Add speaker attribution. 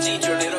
Speaker 1: teacher